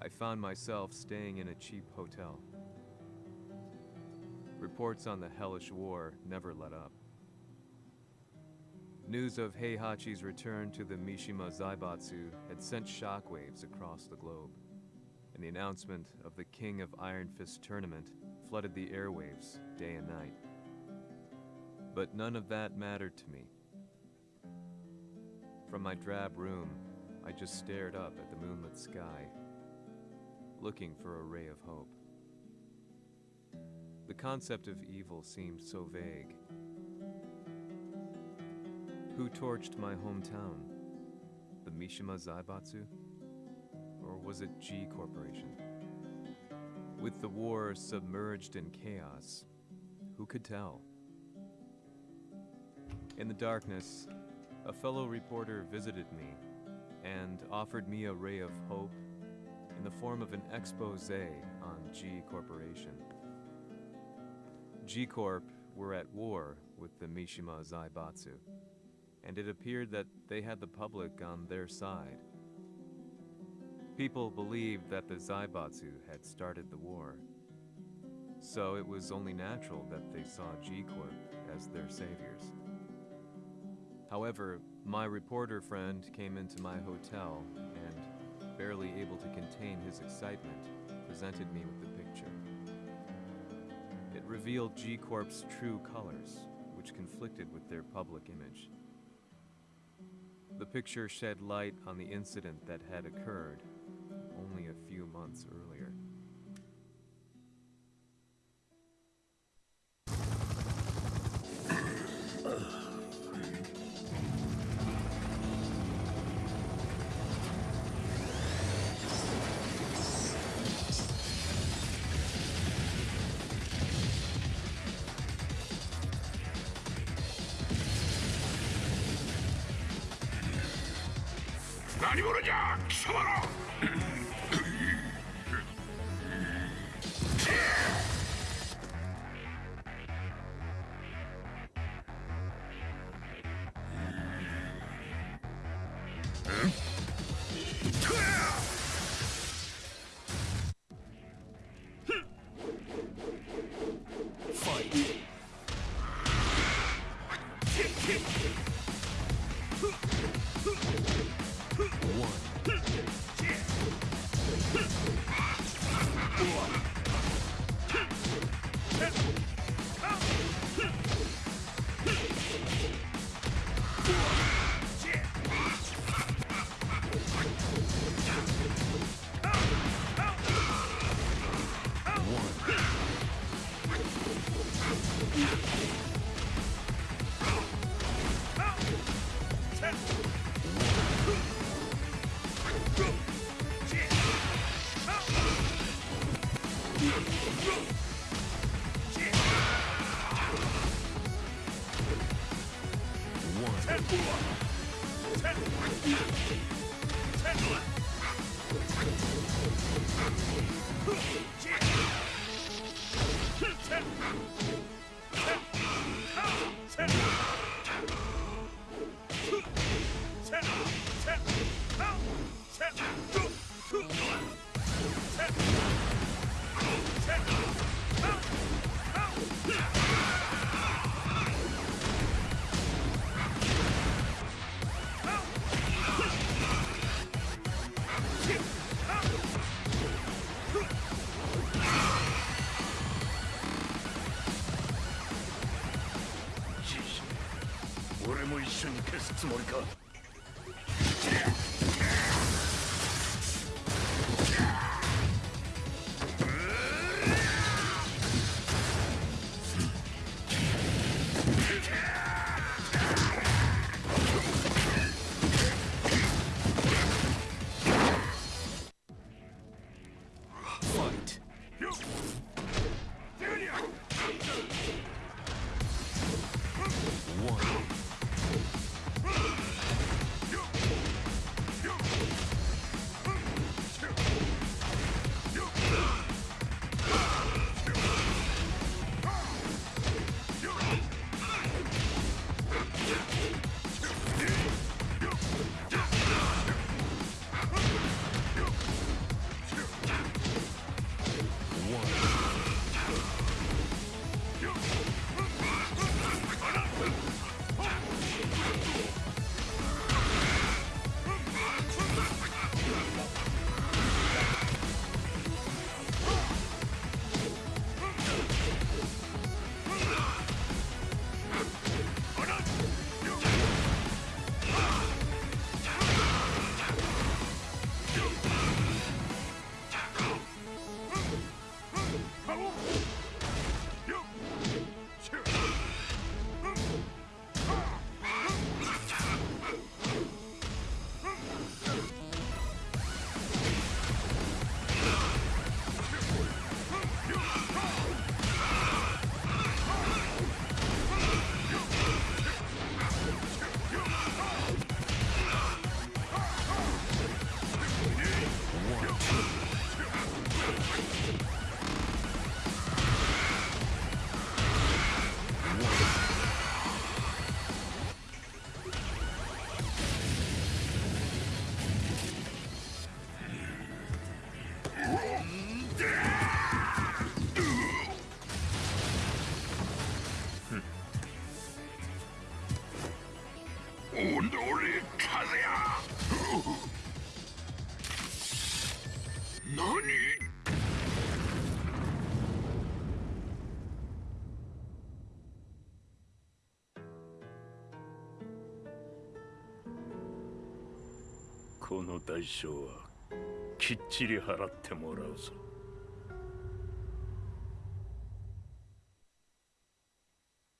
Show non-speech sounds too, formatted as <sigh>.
I found myself staying in a cheap hotel. Reports on the hellish war never let up. News of Heihachi's return to the Mishima Zaibatsu had sent shockwaves across the globe, and the announcement of the King of Iron Fist tournament flooded the airwaves day and night. But none of that mattered to me. From my drab room, I just stared up at the moonlit sky, looking for a ray of hope. The concept of evil seemed so vague. Who torched my hometown? The Mishima Zaibatsu? Or was it G Corporation? With the war submerged in chaos, who could tell? In the darkness, a fellow reporter visited me and offered me a ray of hope in the form of an expose on G Corporation. G Corp were at war with the Mishima Zaibatsu, and it appeared that they had the public on their side. People believed that the Zaibatsu had started the war, so it was only natural that they saw G Corp as their saviors. However, my reporter friend came into my hotel and, barely able to contain his excitement, presented me with the picture. It revealed G Corp's true colors, which conflicted with their public image. The picture shed light on the incident that had occurred only a few months earlier. <coughs> <coughs> 何者じゃ貴様ら Ten. も一緒に消すつもりか？やこの代償はきっちり払ってもらうぞ。